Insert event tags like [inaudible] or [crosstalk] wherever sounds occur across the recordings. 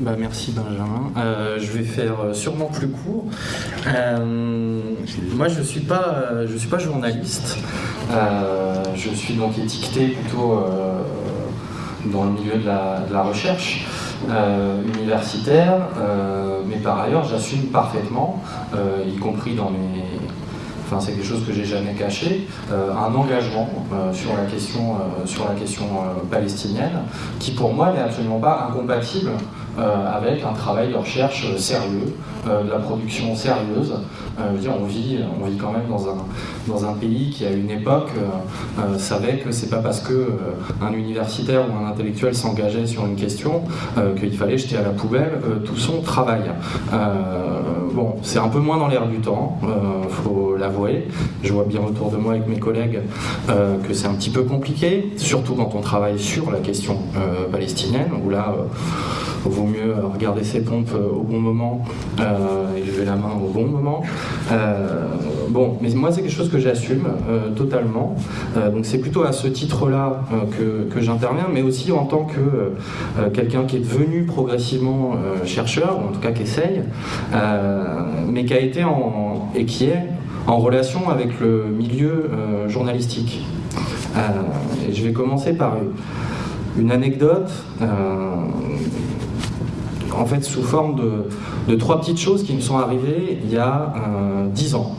Bah, merci Benjamin. Euh, je vais faire euh, sûrement plus court. Euh, moi, je ne suis, pas, je suis pas journaliste. je suis donc étiqueté plutôt dans le milieu de la recherche universitaire, mais par ailleurs, j'assume parfaitement, y compris dans mes c'est quelque chose que j'ai jamais caché, euh, un engagement euh, sur la question, euh, sur la question palestinienne, qui pour moi n'est absolument pas incompatible avec un travail de recherche sérieux, de la production sérieuse. on vit, on vit quand même dans un, dans un pays qui, à une époque, savait que c'est pas parce que un universitaire ou un intellectuel s'engageait sur une question qu'il fallait jeter à la poubelle tout son travail. Bon, c'est un peu moins dans l'air du temps, faut l'avouer. Je vois bien autour de moi avec mes collègues euh, que c'est un petit peu compliqué, surtout quand on travaille sur la question euh, palestinienne, où là, il euh, vaut mieux regarder ses pompes au bon moment et lever la main au bon moment. bon, mais moi, c'est quelque chose que j'assume totalement. donc c'est plutôt à ce titre-là que, que j'interviens, mais aussi en tant que quelqu'un qui est devenu progressivement chercheur, ou en tout cas qui essaye, mais qui a été en, et qui est en relation avec le milieu euh, journalistique. Euh, je vais commencer par une anecdote, euh, en fait sous forme de, trois petites choses qui me sont arrivées il y a dix ans.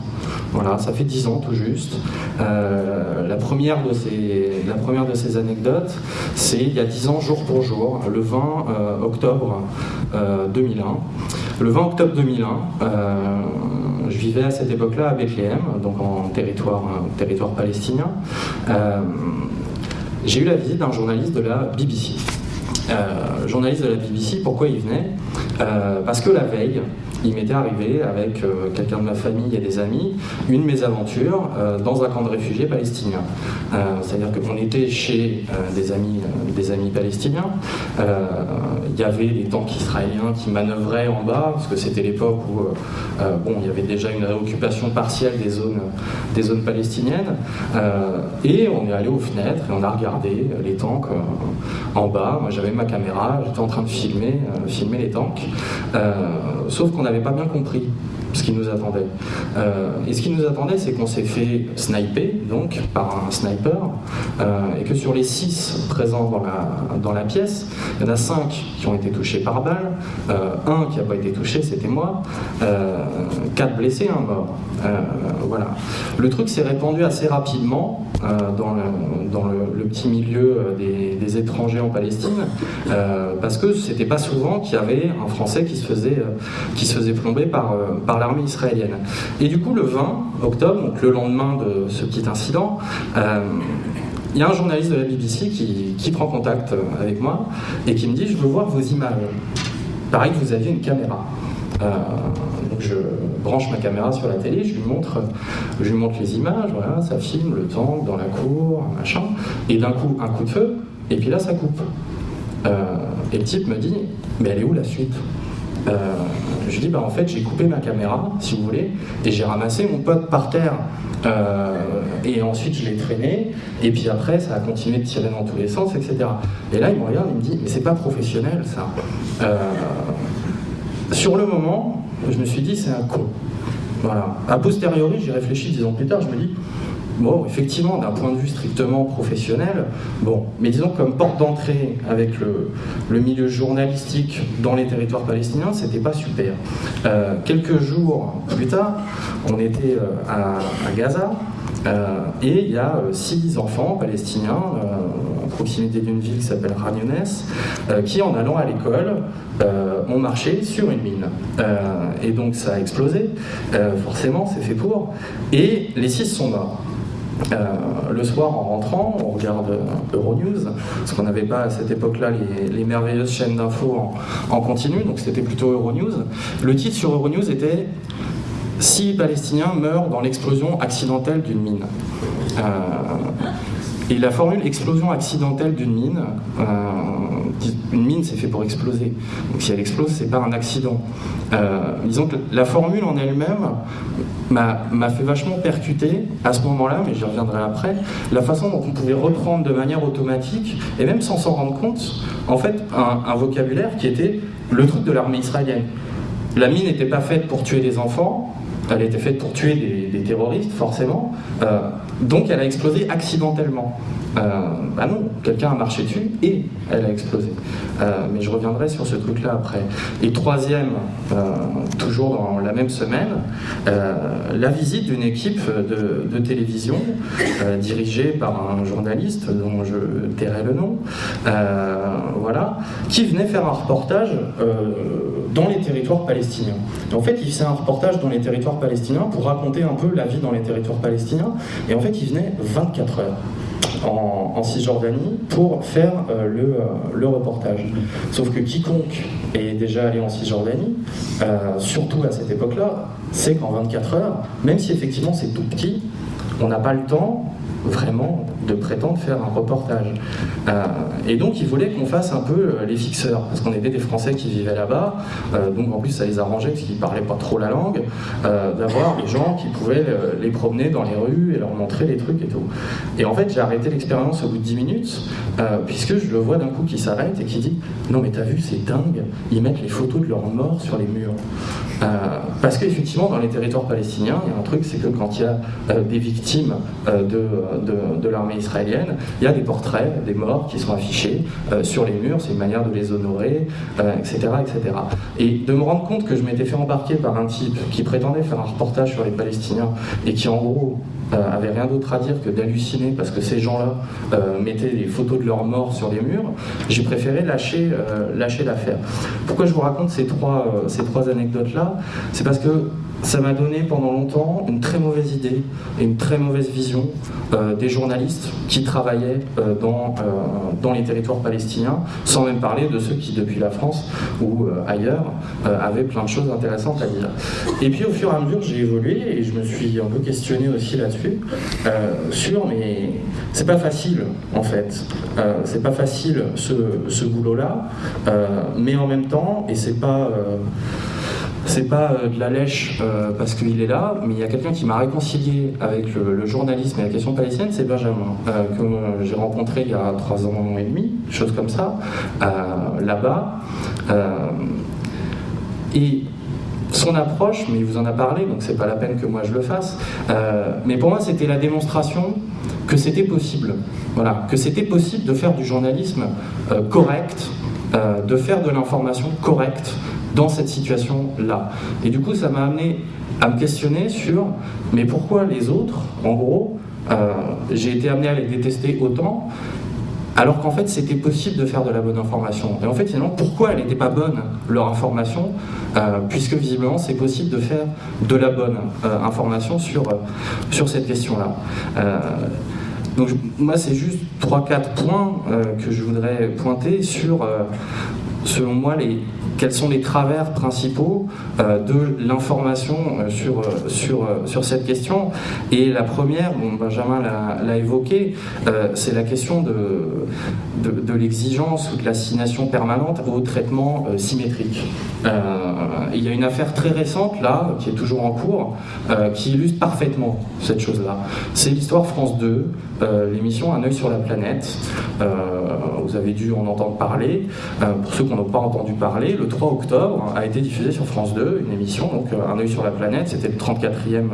Voilà, ça fait dix ans tout juste. la, première de ces, la première de ces anecdotes, c'est il y a dix ans, jour pour jour, le 20 octobre 2001. Le 20 octobre 2001, je vivais à cette époque-là à Bethléem, donc en territoire, territoire palestinien. Euh, j'ai eu la visite d'un journaliste de la BBC. Euh, journaliste de la BBC, pourquoi il venait? Euh, Parce que la veille, il m'était arrivé avec euh, quelqu'un de ma famille et des amis une mésaventure euh, dans un camp de réfugiés palestiniens. Euh, c'est-à-dire qu'on était chez des, amis, des amis palestiniens, il y avait des tanks israéliens qui manœuvraient en bas, parce que c'était l'époque où bon, il y avait déjà une réoccupation partielle des zones, des zones palestiniennes, et on est allé aux fenêtres et on a regardé les tanks en bas. Moi j'avais ma caméra, j'étais en train de filmer, filmer les tanks, sauf qu'on avait pas bien compris ce qui nous attendait. Euh, et ce qui nous attendait, c'est qu'on s'est fait sniper, donc, par un sniper, euh, et que sur les six présents dans la, dans la pièce, il y en a cinq qui ont été touchés par balle, euh, un qui n'a pas été touché, c'était moi, quatre blessés, un mort. voilà. Le truc s'est répandu assez rapidement dans, le, dans le, petit milieu des, des, étrangers en Palestine, parce que c'était pas souvent qu'il y avait un Français qui se faisait, qui se faisait plomber par, par l'armée israélienne. Et du coup, le 20 octobre, donc le lendemain de ce petit incident, euh, il y a un journaliste de la BBC qui, prend contact avec moi et qui me dit « je veux voir vos images ». Pareil que vous aviez une caméra. Euh, donc je branche ma caméra sur la télé, je lui montre, je lui montre les images, voilà, ça filme le tank dans la cour, machin, et d'un coup un coup de feu, et puis là ça coupe. Euh, et le type me dit, mais elle est où la suite? Euh, je dis, bah, en fait, j'ai coupé ma caméra, si vous voulez, et j'ai ramassé mon pote par terre. Euh, et ensuite, je l'ai traîné, et puis après, ça a continué de tirer dans tous les sens, etc. Et là, il me regarde, il me dit, mais c'est pas professionnel, ça. Euh, sur le moment, je me suis dit, c'est un con. Voilà. A posteriori, j'y réfléchi dix ans plus tard, je me dis, Bon, effectivement, d'un point de vue strictement professionnel, bon, mais disons comme porte d'entrée avec le, milieu journalistique dans les territoires palestiniens, c'était pas super. Euh, quelques jours plus tard, on était euh, à, Gaza, euh, et il y a six enfants palestiniens proximité d'une ville qui s'appelle Raniones, qui en allant à l'école ont marché sur une mine. et donc ça a explosé, forcément c'est fait pour, et les six sont morts. Euh, le soir, en rentrant, on regarde euh, Euronews, parce qu'on n'avait pas à cette époque-là les, merveilleuses chaînes d'infos en, continu, donc c'était plutôt Euronews. Le titre sur Euronews était « Six Palestiniens meurent dans l'explosion accidentelle d'une mine euh, Et la formule « explosion accidentelle d'une mine une mine, c'est fait pour exploser. Donc si elle explose, c'est pas un accident. disons que la formule en elle-même m'a fait vachement percuter à ce moment-là, mais j'y reviendrai après, la façon dont on pouvait reprendre de manière automatique, et même sans s'en rendre compte, en fait, un, vocabulaire qui était le truc de l'armée israélienne. La mine n'était pas faite pour tuer des enfants, elle était faite pour tuer des, terroristes, forcément, euh, donc elle a explosé accidentellement. Euh, bah non, quelqu'un a marché dessus et elle a explosé. Euh, mais je reviendrai sur ce truc-là après. Et troisième, toujours dans la même semaine, la visite d'une équipe de, télévision dirigée par un journaliste dont je tairai le nom, voilà, qui venait faire un reportage dans les territoires palestiniens. en fait, il faisait un reportage dans les territoires palestiniens pour raconter un peu la vie dans les territoires palestiniens. Et en fait, il venait 24 heures en, Cisjordanie pour faire euh, le, euh, le, reportage. Sauf que quiconque est déjà allé en Cisjordanie, euh, surtout à cette époque-là, sait qu'en 24 heures, même si effectivement c'est tout petit, on n'a pas le temps vraiment de prétendre faire un reportage. Euh, et donc il voulait qu'on fasse un peu euh, les fixeurs, parce qu'on était des Français qui vivaient là-bas, euh, donc en plus ça les arrangeait, parce qu'ils parlaient pas trop la langue, d'avoir des gens qui pouvaient les promener dans les rues et leur montrer les trucs et tout. Et en fait j'ai arrêté l'expérience au bout de 10 minutes, puisque je le vois d'un coup qui s'arrête et qui dit « Non mais t'as vu, c'est dingue, ils mettent les photos de leurs morts sur les murs. parce qu'effectivement dans les territoires palestiniens, il y a un truc, c'est que quand il y a des victimes de, de l'armée israélienne, il y a des portraits des morts qui sont affichés euh, sur les murs, c'est une manière de les honorer, etc., euh, etc. Et de me rendre compte que je m'étais fait embarquer par un type qui prétendait faire un reportage sur les Palestiniens et qui en gros euh, avait rien d'autre à dire que d'halluciner parce que ces gens-là mettaient des photos de leurs morts sur les murs, j'ai préféré lâcher lâcher l'affaire. Pourquoi je vous raconte ces trois, ces trois anecdotes-là? C'est parce que ça m'a donné pendant longtemps une très mauvaise idée et une très mauvaise vision euh, des journalistes qui travaillaient euh, dans, euh, dans les territoires palestiniens, sans même parler de ceux qui, depuis la France ou ailleurs, avaient plein de choses intéressantes à dire. Et puis au fur et à mesure, j'ai évolué et je me suis un peu questionné aussi là-dessus, sur, mais c'est pas facile en fait, c'est pas facile ce, ce boulot-là, mais en même temps, et c'est pas c'est pas euh, de la lèche euh, parce qu'il est là, mais il y a quelqu'un qui m'a réconcilié avec le, journalisme et la question palestinienne, c'est Benjamin, euh, que j'ai rencontré il y a trois ans et demi, chose comme ça, là-bas. et son approche, mais il vous en a parlé, donc c'est pas la peine que moi je le fasse, mais pour moi c'était la démonstration que c'était possible, voilà, que c'était possible de faire du journalisme correct, de faire de l'information correcte, dans cette situation-là. Et du coup, ça m'a amené à me questionner sur, mais pourquoi les autres, en gros, euh, j'ai été amené à les détester autant, alors qu'en fait c'était possible de faire de la bonne information. Et en fait finalement pourquoi elle n'était pas bonne leur information, euh, puisque visiblement c'est possible de faire de la bonne euh, information sur, sur cette question-là. donc moi c'est juste 3-4 points que je voudrais pointer sur, selon moi, quels sont les travers principaux euh, de l'information euh, sur, euh, sur, sur cette question. Et la première, bon, Benjamin l'a évoqué, c'est la question de, de, l'exigence ou de l'assignation permanente au traitement symétrique. il y a une affaire très récente, là, qui est toujours en cours, qui illustre parfaitement cette chose-là. C'est l'histoire France 2, l'émission Un œil sur la planète. vous avez dû en entendre parler. pour ceux qui n'ont pas entendu parler, le 3 octobre a été diffusé sur France 2, une émission, donc euh, Un œil sur la planète, c'était le 34e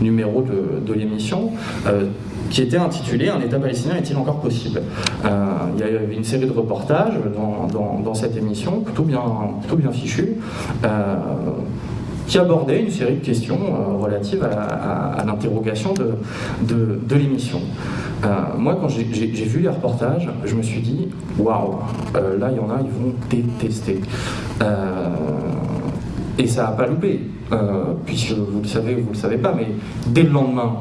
numéro de, l'émission, euh, qui était intitulé Un État palestinien est-il encore possible? Euh, Il y avait une série de reportages dans, cette émission, plutôt bien, plutôt bien qui abordait une série de questions relatives à, l'interrogation de, l'émission. Euh, moi, quand j'ai vu les reportages, je me suis dit, waouh, euh, là, il y en a, ils vont détester. Euh, Et ça n'a pas loupé, puisque vous le savez ou vous ne le savez pas, mais dès le lendemain,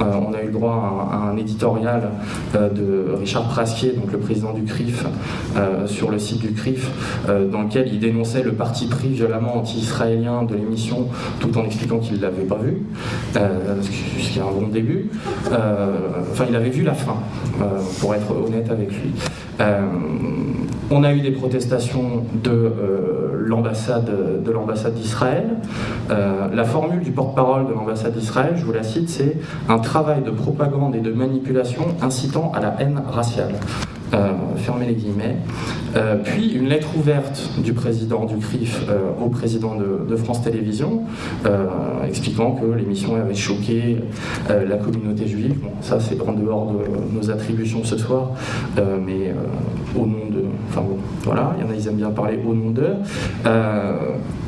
on a eu le droit à, un éditorial de Richard Prasquier, donc le président du CRIF, sur le site du CRIF, dans lequel il dénonçait le parti pris violemment anti-israélien de l'émission, tout en expliquant qu'il ne l'avait pas vu, ce qui est un bon début. enfin, il avait vu la fin, pour être honnête avec lui. on a eu des protestations de euh, l'ambassade de l'ambassade d'Israël. Euh, la formule du porte-parole de l'ambassade d'Israël, je vous la cite, c'est un travail de propagande et de manipulation incitant à la haine raciale. Euh, fermez les guillemets. Euh, puis une lettre ouverte du président du CRIF au président de, France Télévisions, expliquant que l'émission avait choqué la communauté juive. Bon, ça c'est en dehors de nos attributions ce soir, mais au nom de... Enfin bon, voilà, il y en a, ils aiment bien parler au nom d'eux.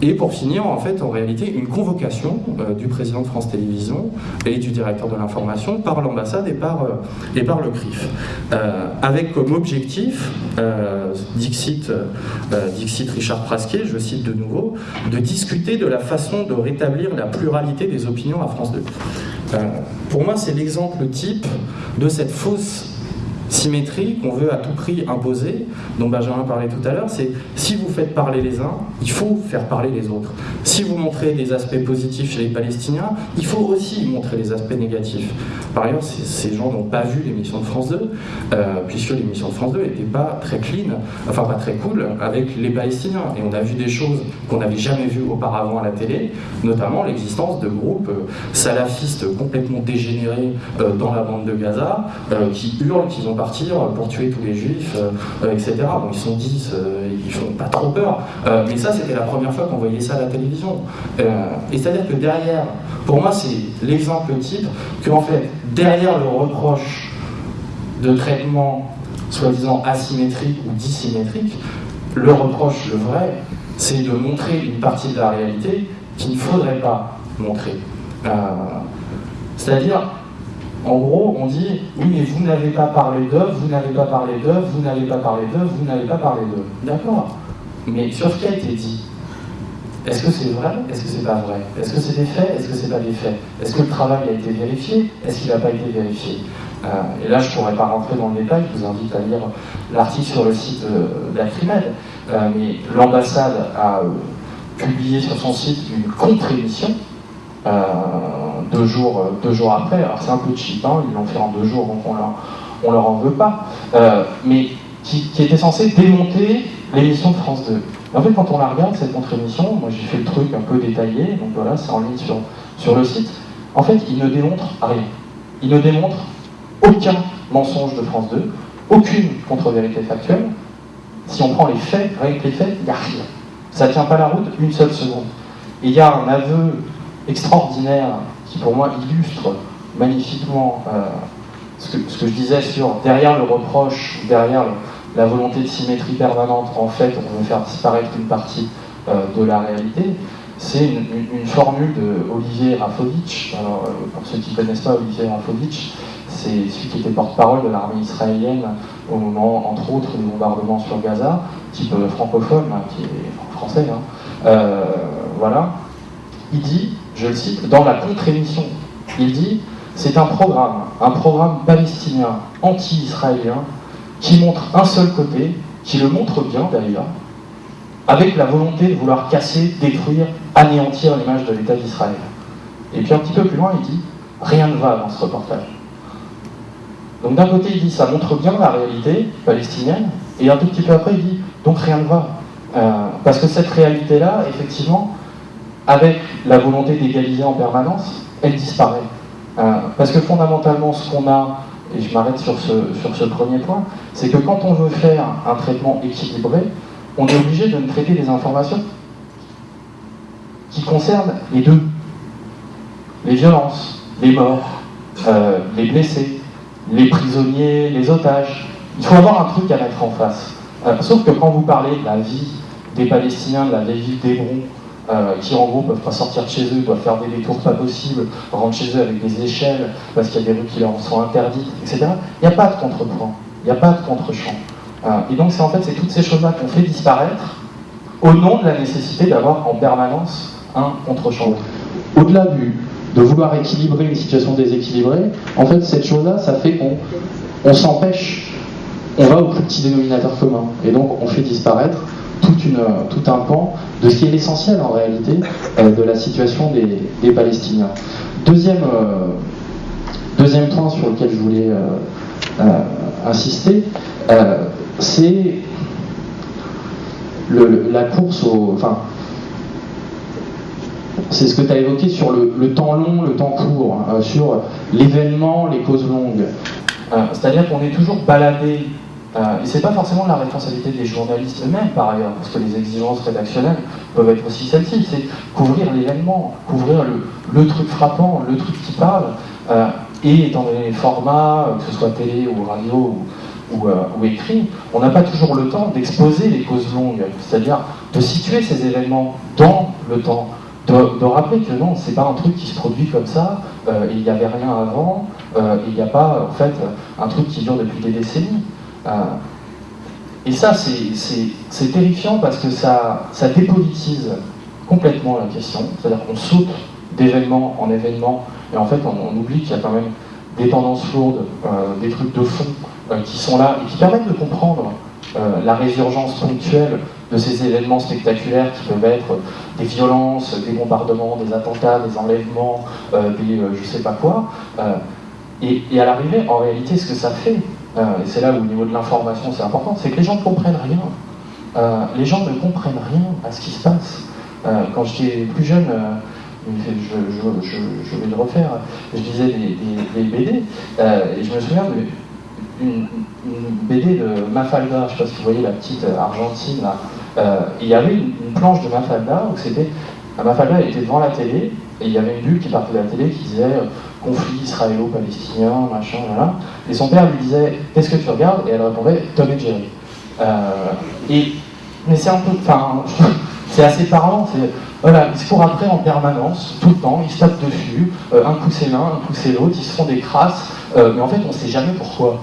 et pour finir, en fait, en réalité, une convocation du président de France Télévisions et du directeur de l'information par l'ambassade et, par et par le CRIF, avec comme objectif, euh, Dixit, euh, Dixit Richard Prasquier, je cite de nouveau, de discuter de la façon de rétablir la pluralité des opinions à France 2. Euh, pour moi, c'est l'exemple type de cette fausse symétrie qu'on veut à tout prix imposer, dont Benjamin parlait tout à l'heure, c'est si vous faites parler les uns, il faut faire parler les autres. Si vous montrez des aspects positifs chez les Palestiniens, il faut aussi montrer les aspects négatifs. Par ailleurs, ces gens n'ont pas vu l'émission de France 2, euh, puisque l'émission de France 2 n'était pas très clean, enfin pas très cool, avec les Palestiniens. Et on a vu des choses qu'on n'avait jamais vues auparavant à la télé, notamment l'existence de groupes euh, salafistes complètement dégénérés euh, dans la bande de Gaza, qui hurlent qu'ils ont pour tuer tous les juifs, euh, etc. Bon, ils sont 10, euh, ils font pas trop peur. Euh, mais ça, c'était la première fois qu'on voyait ça à la télévision. et c'est-à-dire que derrière, pour moi, c'est l'exemple type qu'en fait, derrière le reproche de traitement soi-disant asymétrique ou dissymétrique, le reproche, le vrai, c'est de montrer une partie de la réalité qu'il ne faudrait pas montrer. C'est-à-dire, en gros, on dit oui, mais vous n'avez pas parlé d'œuvre, vous n'avez pas parlé d'œuvre, vous n'avez pas parlé d'œuvre, vous n'avez pas parlé d'œuvre. D'accord. Mais sur ce qui a été dit, est-ce que c'est vrai Est-ce que c'est pas vrai? Est-ce que c'est des faits Est-ce que c'est pas des faits? Est-ce que le travail a été vérifié? Est-ce qu'il n'a pas été vérifié? Euh, Et là, je ne pourrais pas rentrer dans le détail, je vous invite à lire l'article sur le site d'Acrimed. Euh, mais l'ambassade a euh, publié sur son site une contre-émission deux, jours, euh, deux jours après. Alors c'est un peu cheap, ils l'ont fait en deux jours, donc on leur, leur en veut pas. Euh, mais qui, était censé démonter l'émission de France 2. en fait, quand on la regarde, cette contre-émission, moi j'ai fait le truc un peu détaillé, donc voilà, c'est en ligne sur, sur le site. En fait, il ne démontre rien. Il ne démontre aucun mensonge de France 2, aucune contre-vérité factuelle. Si on prend les faits, rien que les faits, il n'y a rien. Ça ne tient pas la route une seule seconde. Et il y a un aveu extraordinaire qui pour moi illustre magnifiquement euh, ce, que, je disais sur derrière le reproche, derrière la volonté de symétrie permanente, en fait, on veut faire disparaître une partie euh, de la réalité. C'est une, formule de Olivier Rafovitch. Alors, euh, pour ceux qui ne connaissent pas Olivier Rafovitch, c'est celui qui était porte-parole de l'armée israélienne au moment, entre autres, des bombardements sur Gaza, type francophone, hein, qui est français. Hein. voilà. Il dit je le cite, dans la contre-émission. Il dit c'est un programme, un programme palestinien anti-israélien qui montre un seul côté, qui le montre bien d'ailleurs, avec la volonté de vouloir casser, détruire, anéantir l'image de l'État d'Israël. Et puis un petit peu plus loin, il dit rien ne va dans ce reportage. Donc d'un côté, il dit ça montre bien la réalité palestinienne, et un tout petit peu après, il dit donc rien ne va. Euh, parce que cette réalité-là, effectivement, avec la volonté d'égaliser en permanence, elle disparaît. Euh, parce que fondamentalement, ce qu'on a, et je m'arrête sur ce, sur ce premier point, c'est que quand on veut faire un traitement équilibré, on est obligé de traiter des informations qui concernent les deux. Les violences, les morts, euh, les blessés, les prisonniers, les otages. Il faut avoir un truc à mettre en face. Euh, sauf que quand vous parlez de la vie des Palestiniens, de la vie d'Hébron, qui en gros peuvent pas sortir de chez eux, doivent faire des détours pas possibles, rentrent chez eux avec des échelles parce qu'il y a des rues qui leur sont interdites, etc. Il n'y a pas de contrepoint, il n'y a pas de contre-champ. Euh, et donc c'est en fait c'est toutes ces choses-là qu'on fait disparaître au nom de la nécessité d'avoir en permanence un contre-champ. Au-delà de vouloir équilibrer une situation déséquilibrée, en fait, cette chose-là, ça fait qu'on on, s'empêche, on va au plus petit dénominateur commun, et donc on fait disparaître tout un pan de ce qui est l'essentiel en réalité euh, de la situation des, Palestiniens. Deuxième, euh, deuxième point sur lequel je voulais euh, insister, c'est la course au. Enfin, c'est ce que tu as évoqué sur le, temps long, le temps court, hein, sur l'événement, les causes longues. C'est-à-dire qu'on est toujours baladé euh, et c'est pas forcément la responsabilité des journalistes eux-mêmes, par ailleurs, parce que les exigences rédactionnelles peuvent être aussi celles-ci. C'est couvrir l'événement, couvrir le, truc frappant, le truc qui parle, euh, et donné les formats, euh, que ce soit télé ou radio ou, ou écrit, on n'a pas toujours le temps d'exposer les causes longues, c'est-à-dire de situer ces événements dans le temps, de, rappeler que non, c'est pas un truc qui se produit comme ça, il n'y avait rien avant, il n'y a pas en fait un truc qui dure depuis des décennies. Euh, et ça, c'est terrifiant parce que ça, dépolitise complètement la question. C'est-à-dire qu'on saute d'événement en événement, et en fait, on, oublie qu'il y a quand même des tendances lourdes, euh, des trucs de fond euh, qui sont là et qui permettent de comprendre la résurgence ponctuelle de ces événements spectaculaires qui peuvent être des violences, des bombardements, des attentats, des enlèvements, des je sais pas quoi. et, à l'arrivée, en réalité, ce que ça fait, euh, et c'est là où au niveau de l'information c'est important, c'est que les gens ne comprennent rien. Euh, les gens ne comprennent rien à ce qui se passe. Euh, quand j'étais plus jeune, je, vais le refaire, je lisais des, BD, et je me souviens d'une BD de Mafalda, je ne sais pas si vous voyez la petite argentine là, il y avait une, planche de Mafalda où c'était, Mafalda était devant la télé, et il y avait une bulle qui partait de la télé qui disait conflit israélo-palestinien, machin, voilà. Et son père lui disait Qu'est-ce que tu regardes? Et elle répondait Tom et Jerry. Euh, et, mais c'est un peu. Enfin, c'est assez parlant. Voilà, ils se courent après en permanence, tout le temps, ils se tapent dessus, euh, un coup c'est l'un, un coup c'est l'autre, ils se font des crasses, euh, mais en fait on ne sait jamais pourquoi.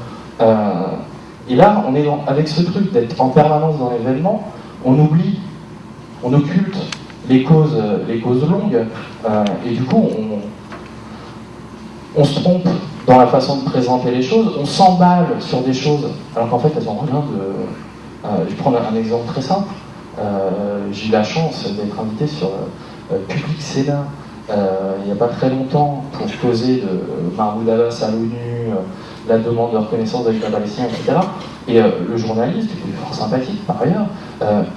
et là, on est avec ce truc d'être en permanence dans l'événement, on oublie, on occulte les causes, les causes longues, et du coup on se trompe dans la façon de présenter les choses, on s'emballe sur des choses alors qu'en fait elles n'ont rien de. Euh, je vais prendre un exemple très simple. Euh, j'ai eu la chance d'être invité sur euh, Public Sénat il n'y a pas très longtemps pour causer de Mahmoud Abbas à l'ONU, la demande de reconnaissance de l'État palestinien, etc. Et le journaliste, qui est fort sympathique par ailleurs,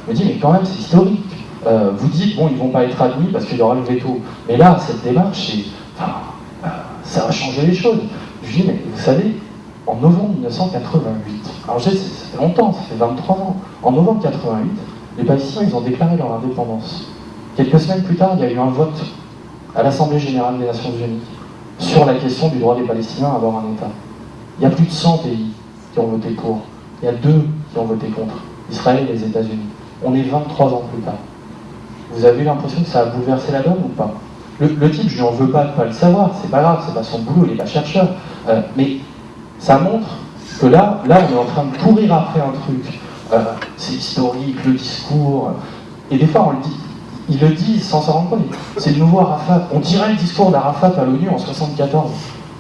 me dit Mais quand même, c'est historique. vous dites, bon, ils ne vont pas être admis parce qu'il y aura le veto. Mais là, cette démarche, c'est ça va changer les choses. Je lui dis, mais vous savez, en novembre 1988, alors je sais, ça fait longtemps, ça fait 23 ans, en novembre 1988, les Palestiniens, ont déclaré leur indépendance. Quelques semaines plus tard, il y a eu un vote à l'Assemblée Générale des Nations Unies sur la question du droit des Palestiniens à avoir un État. Il y a plus de 100 pays qui ont voté pour. Il y a deux qui ont voté contre, Israël et les États-Unis. On est 23 ans plus tard. Vous avez eu l'impression que ça a bouleversé la donne ou pas? Le, type, je n'en veux pas de pas le savoir, c'est pas grave, c'est pas son boulot, il n'est pas chercheur. Euh, mais ça montre que là, là, on est en train de courir après un truc. Euh, c'est historique, le discours. Et des fois, on le dit, il le dit sans s'en rendre compte. C'est le nouveau Arafat. On dirait le discours d'Arafat à l'ONU en 74.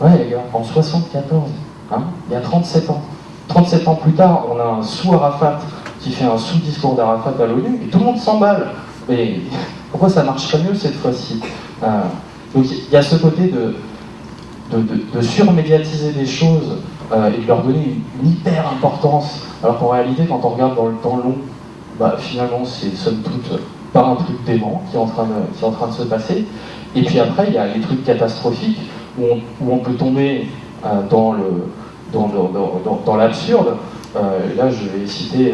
Ouais, les gars, en 74, hein, il y a 37 ans. 37 ans plus tard, on a un sous-Arafat qui fait un sous-discours d'Arafat à l'ONU et tout le monde s'emballe. Mais [laughs] pourquoi ça marcherait mieux cette fois-ci? Donc il y a ce côté de, surmédiatiser des choses euh, et de leur donner une, hyper importance, alors qu'en réalité, quand on regarde dans le temps long, bah, finalement, c'est somme toute pas un truc dément qui est, en train de, qui est en train de se passer. Et puis après, il y a les trucs catastrophiques où on, peut tomber euh, dans le dans, dans, l'absurde. là, je vais citer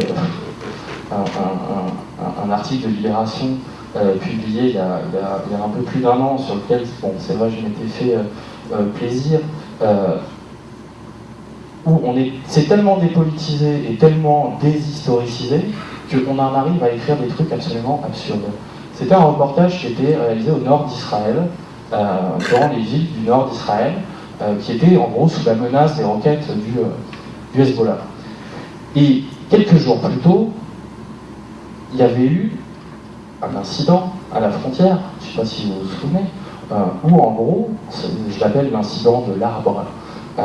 un, article de Libération euh, publié il y, a, un peu plus d'un an, sur lequel, bon, c'est vrai, je m'étais fait euh, euh, plaisir, où on est, c'est tellement dépolitisé et tellement déshistoricisé qu'on en arrive à écrire des trucs absolument absurdes. C'était un reportage qui était réalisé au nord d'Israël, dans les villes du nord d'Israël, qui étaient en gros sous la menace des roquettes du, du Hezbollah. Et quelques jours plus tôt, il y avait eu un incident à la frontière, je ne sais pas si vous vous souvenez, euh, où en gros, je l'appelle l'incident de l'arbre, euh,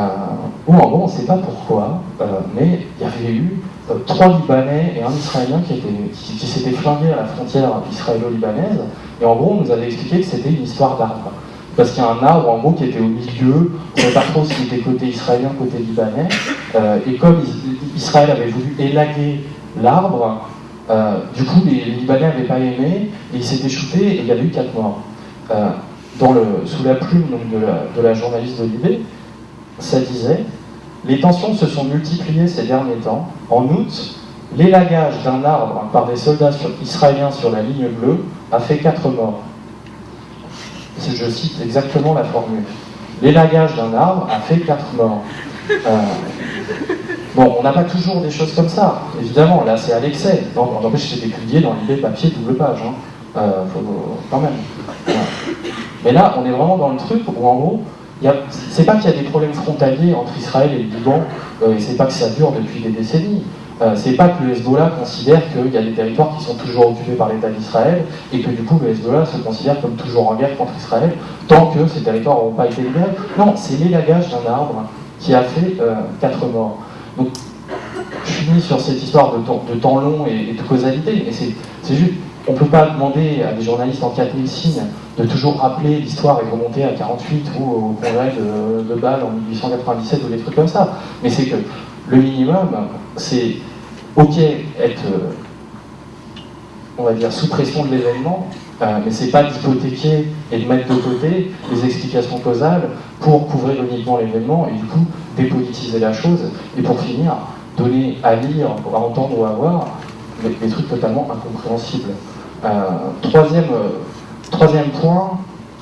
où en gros on ne sait pas pourquoi, euh, mais il y avait eu trois Libanais et un Israélien qui, qui, s'étaient flingués à la frontière israélo-libanaise, et en gros on nous avait expliqué que c'était une histoire d'arbre. Parce qu'il y a un arbre en gros qui était au milieu, on ne savait pas trop s'il était côté israélien, côté libanais, et comme Israël avait voulu élaguer l'arbre, du coup les, Libanais n'avaient pas aimé, et ils s'étaient shootés et il y avait eu quatre morts le, sous la plume de, la, journaliste de Libé, ça disait Les tensions se sont multipliées ces derniers temps. En août, l'élagage d'un arbre par des soldats israéliens sur la ligne bleue a fait quatre morts. Je cite exactement la formule. L'élagage d'un arbre a fait quatre morts. Euh, bon, on n'a pas toujours des choses comme ça, évidemment, là c'est à l'excès. Non, n'empêche, c'était publié dans l'idée papier double page, hein. euh, quand même. Mais là, on est vraiment dans le truc où, en gros, c'est pas qu'il y a des problèmes frontaliers entre Israël et le Liban, euh, et c'est pas que ça dure depuis des décennies. Euh, c'est pas que le Hezbollah considère qu'il y a des territoires qui sont toujours occupés par l'État d'Israël et que du coup le Hezbollah se considère comme toujours en guerre contre Israël tant que ces territoires n'auront pas été libérés. Non, c'est l'élagage d'un arbre qui a fait euh, quatre morts. Donc, je finis sur cette histoire de temps, de temps long et, de causalité, et c'est juste, on ne peut pas demander à des journalistes en 4000 signes de toujours rappeler l'histoire et remonter à 48 ou au congrès de, Bâle en 1897 ou des trucs comme ça. Mais c'est que le minimum, c'est ok être, on va dire, sous pression de l'événement, euh, mais c'est pas d'hypothéquer et de mettre de côté les explications causales pour couvrir uniquement l'événement et du coup dépolitiser la chose et pour finir donner à lire, à entendre ou à voir des, trucs totalement incompréhensibles. Euh, troisième Troisième point,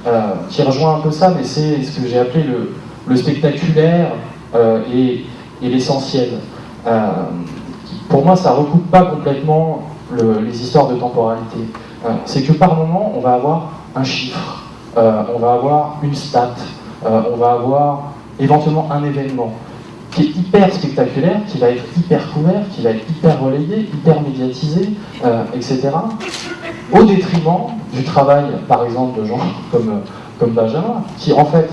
euh, qui rejoint un peu ça, mais c'est ce que j'ai appelé le, spectaculaire euh, et, l'essentiel. Euh, pour moi, ça ne recoupe pas complètement les histoires de temporalité. c'est que par moment, on va avoir un chiffre, on va avoir une stat, on va avoir éventuellement un événement qui est hyper spectaculaire, qui va être hyper couvert, qui va être hyper relayé, hyper médiatisé, etc au détriment du travail, par exemple, de gens [laughs] comme, comme Benjamin, qui en fait,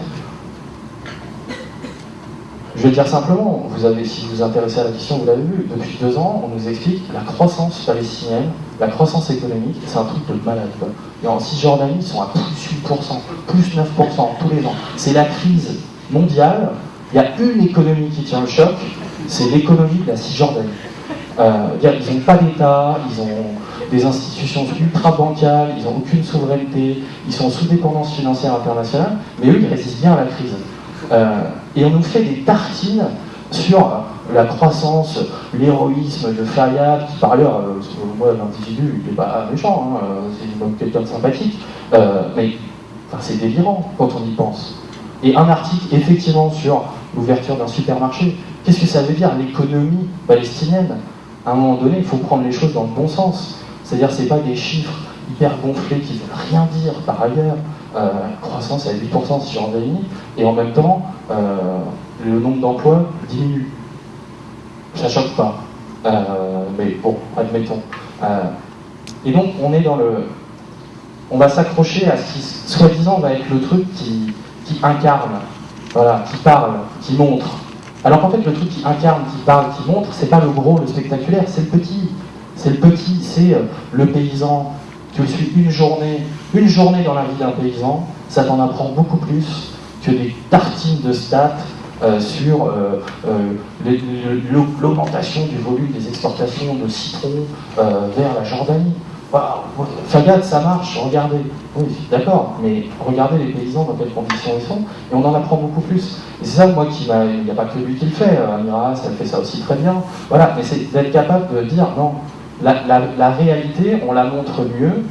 je vais dire simplement, vous avez, si vous vous intéressez à la question, vous l'avez vu, depuis deux ans, on nous explique la croissance palestinienne, la croissance économique, c'est un truc de malade. Et en Cisjordanie, ils sont à plus 8%, plus 9% tous les ans. C'est la crise mondiale. Il y a une économie qui tient le choc, c'est l'économie de la Cisjordanie. Euh, ils n'ont pas d'État, ils ont des institutions ultra bancales, ils n'ont aucune souveraineté, ils sont sous dépendance financière internationale, mais eux, ils résistent bien à la crise. Euh, et on nous fait des tartines sur la croissance, l'héroïsme de Fayad, qui par ailleurs, euh, moi l'individu, il n'est pas méchant, hein, euh, c'est quelqu'un de sympathique, mais c'est délirant quand on y pense. Et un article effectivement sur l'ouverture d'un supermarché, qu'est-ce que ça veut dire l'économie palestinienne? À un moment donné, il faut prendre les choses dans le bon sens. C'est-à-dire que ce pas des chiffres hyper gonflés qui ne veulent rien dire par ailleurs. Euh, croissance à 8% sur Cisjordanie, et en même temps, euh, le nombre d'emplois diminue. Ça choque pas. Euh, mais bon, admettons. et donc, on est dans le. On va s'accrocher à ce qui, soi-disant, va être le truc qui, qui incarne, voilà, qui parle, qui montre. Alors qu'en fait, le truc qui incarne, qui parle, qui montre, c'est pas le gros, le spectaculaire, c'est le petit. C'est le petit, c'est le paysan. Tu suis une journée, une journée dans la vie d'un paysan, ça t'en apprend beaucoup plus que des tartines de stats euh, sur euh, l'augmentation du volume des exportations de citron vers la Jordanie. Fagad, ça marche, regardez. Oui, d'accord, mais regardez les paysans dans quelles conditions ils sont, et on en apprend beaucoup plus. C'est ça, moi, qui m'a. Il n'y a pas que lui qui le fait, Amiras, elle fait ça aussi très bien. Voilà, mais c'est d'être capable de dire non, la, réalité, on la montre mieux,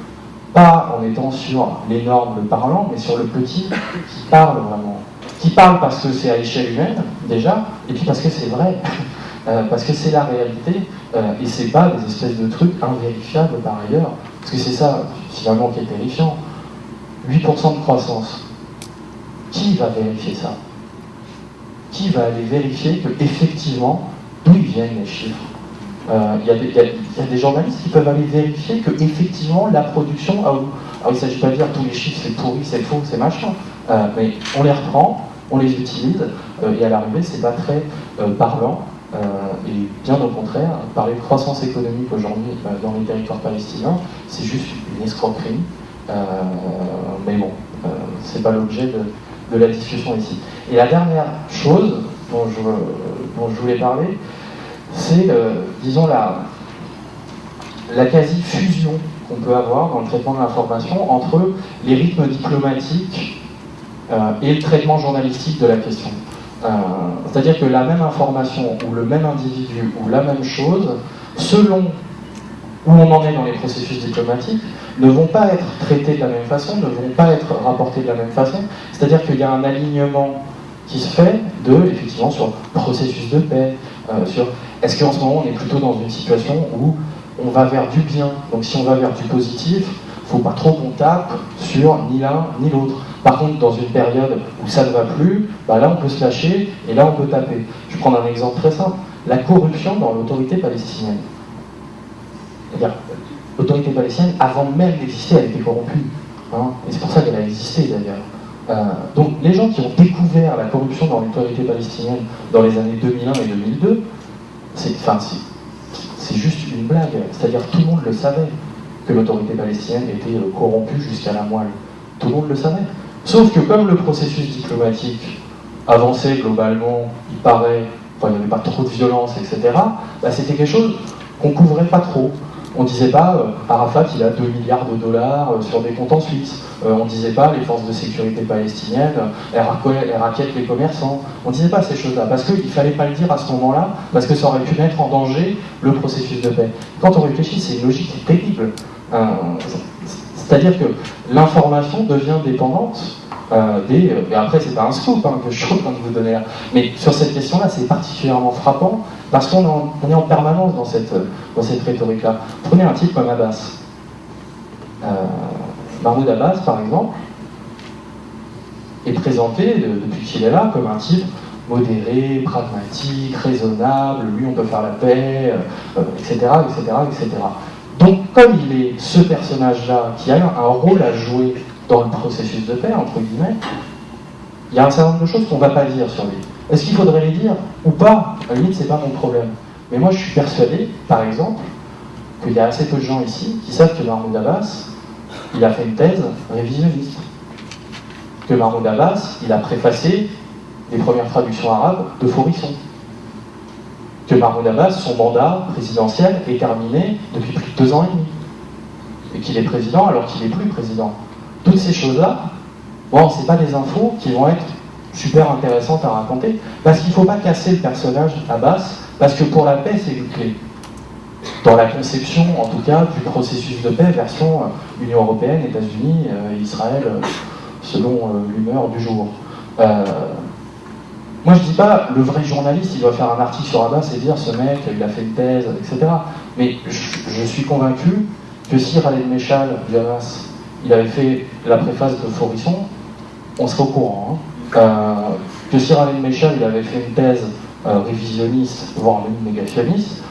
pas en étant sur l'énorme parlant, mais sur le petit qui parle vraiment. Qui parle parce que c'est à échelle humaine, déjà, et puis parce que c'est vrai, [laughs] euh, parce que c'est la réalité, euh, et c'est pas des espèces de trucs invérifiables par ailleurs, parce que c'est ça, finalement, qui est terrifiant. 8% de croissance. Qui va vérifier ça? Qui va aller vérifier que, effectivement, d'où viennent les chiffres? Euh, il y, a des journalistes qui peuvent aller vérifier que effectivement la production, ah, il ne s'agit pas de dire tous les chiffres c'est pourri, c'est faux, c'est machin, euh, mais on les reprend, on les utilise, euh, et à l'arrivée c'est pas très parlant, et bien au contraire, parler de croissance économique aujourd'hui dans les territoires palestiniens, c'est juste une escroquerie, mais bon, c'est pas l'objet de, la discussion ici. Et la dernière chose dont je voulais parler, c'est, euh, disons, la, la quasi-fusion qu'on peut avoir dans le traitement de l'information entre les rythmes diplomatiques euh, et le traitement journalistique de la question. Euh, c'est-à-dire que la même information ou le même individu ou la même chose, selon où on en est dans les processus diplomatiques, ne vont pas être traités de la même façon, ne vont pas être rapportés de la même façon. C'est-à-dire qu'il y a un alignement qui se fait de, effectivement, sur processus de paix, sur est-ce qu'en ce moment, on est plutôt dans une situation où on va vers du bien? Donc si on va vers du positif, il ne faut pas trop qu'on tape sur ni l'un ni l'autre. Par contre, dans une période où ça ne va plus, bah là on peut se lâcher et là on peut taper. Je vais prendre un exemple très simple. La corruption dans l'autorité palestinienne. L'autorité palestinienne, avant même d'exister, elle était corrompue. Hein. et c'est pour ça qu'elle a existé d'ailleurs. Euh, donc les gens qui ont découvert la corruption dans l'autorité palestinienne dans les années 2001 et 2002, c'est juste une blague. C'est-à-dire tout le monde le savait que l'autorité palestinienne était euh, corrompue jusqu'à la moelle. Tout le monde le savait. Sauf que comme le processus diplomatique avançait globalement, il paraît, enfin il n'y avait pas trop de violence, etc., bah, c'était quelque chose qu'on couvrait pas trop. On disait pas euh, Arafat il a 2 milliards de dollars euh, sur des comptes en Suisse. Euh, on disait pas les forces de sécurité palestiniennes, elles, raquettent les commerçants. On disait pas ces choses-là parce qu'il fallait pas le dire à ce moment-là parce que ça aurait pu mettre en danger le processus de paix. Quand on réfléchit, c'est une logique terrible. C'est-à-dire que l'information devient dépendante euh, des. Et après, c'est pas un scoop hein, que je train de vous donner là. Mais sur cette question-là, c'est particulièrement frappant parce qu'on est en permanence dans cette, dans cette rhétorique-là. Prenez un type comme Abbas. Euh, Mahmoud Abbas, par exemple, est présenté depuis qu'il est là comme un type modéré, pragmatique, raisonnable, lui on peut faire la paix, etc., etc., etc. Donc comme il est ce personnage-là qui a un rôle à jouer dans le processus de paix, entre guillemets, il y a un certain nombre de choses qu'on ne va pas dire sur lui. Est-ce qu'il faudrait les dire ou pas? À la limite, c'est pas mon problème. Mais moi, je suis persuadé, par exemple, qu'il y a assez peu de gens ici qui savent que Mahmoud Abbas, il a fait une thèse révisionniste. Que Mahmoud Abbas, il a préfacé les premières traductions arabes de Forisson. Que Mahmoud Abbas, son mandat présidentiel est terminé depuis plus de deux ans et demi. Et qu'il est président alors qu'il n'est plus président toutes ces choses-là, bon, c'est pas des infos qui vont être super intéressantes à raconter, parce qu'il ne faut pas casser le personnage à basse, parce que pour la paix, c'est une clé. Dans la conception, en tout cas, du processus de paix, version euh, Union Européenne, États-Unis, euh, Israël, euh, selon l'humeur du jour. moi, je dis pas le vrai journaliste, il doit faire un article sur Abbas et dire ce mec, il a fait une thèse, etc. Mais je, suis convaincu que si Méchal, du Hamas, il avait fait la préface de Forisson, on serait au courant. Hein. Euh, que si Raven Méchal il avait fait une thèse euh, révisionniste, voire même négationniste,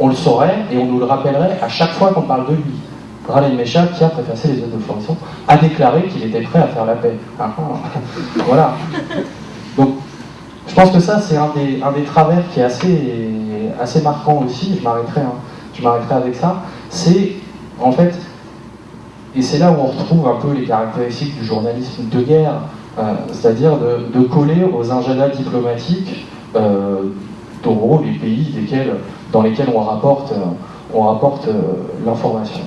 on le saurait et on nous le rappellerait à chaque fois qu'on parle de lui. Raleigh Méchal, qui a préfacé les œuvres de Forisson, a déclaré qu'il était prêt à faire la paix. Ah, ah. [laughs] voilà. Donc, je pense que ça, c'est un des, un des travers qui est assez, assez marquant aussi, je m'arrêterai, hein. je m'arrêterai avec ça, c'est en fait et c'est là où on retrouve un peu les caractéristiques du journalisme de guerre, euh, c'est-à-dire de, coller aux agendas diplomatiques euh, les pays dans lesquels on rapporte, euh, euh, l'information.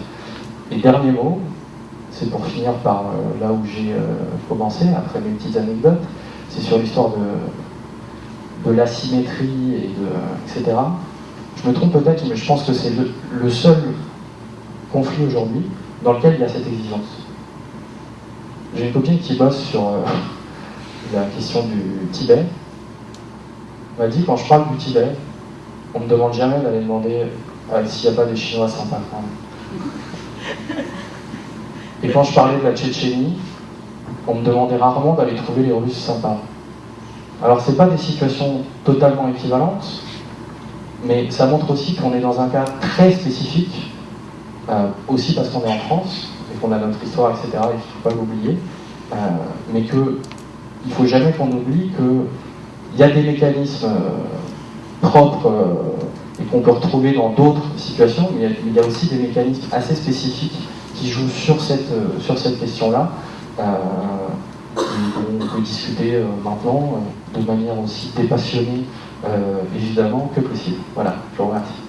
Et dernier mot, c'est pour finir par là où j'ai commencé, après mes petites anecdotes, c'est sur l'histoire de, l'asymétrie, et etc. Je me trompe peut-être, mais je pense que c'est le seul conflit aujourd'hui dans lequel il y a cette exigence. J'ai une copine qui bosse sur euh, [laughs] la question du Tibet. Elle m'a dit quand je parle du Tibet, on ne me demande jamais d'aller demander euh, s'il n'y a pas des Chinois sympas. [laughs] Et quand je parlais de la Tchétchénie, on me demandait rarement d'aller trouver les Russes sympas. Alors c'est pas des situations totalement équivalentes, mais ça montre aussi qu'on est dans un cas très spécifique, aussi parce qu'on est en France, et qu'on a notre histoire, etc., il ne faut pas l'oublier, mais qu'il ne faut jamais qu'on oublie qu'il y a des mécanismes propres et qu'on peut retrouver dans d'autres situations, mais il y, a, aussi des mécanismes assez spécifiques qui jouent sur cette, euh, sur cette question-là. Euh, on peut discuter euh, maintenant de manière aussi dépassionnée, évidemment, que possible. Voilà, je vous remercie.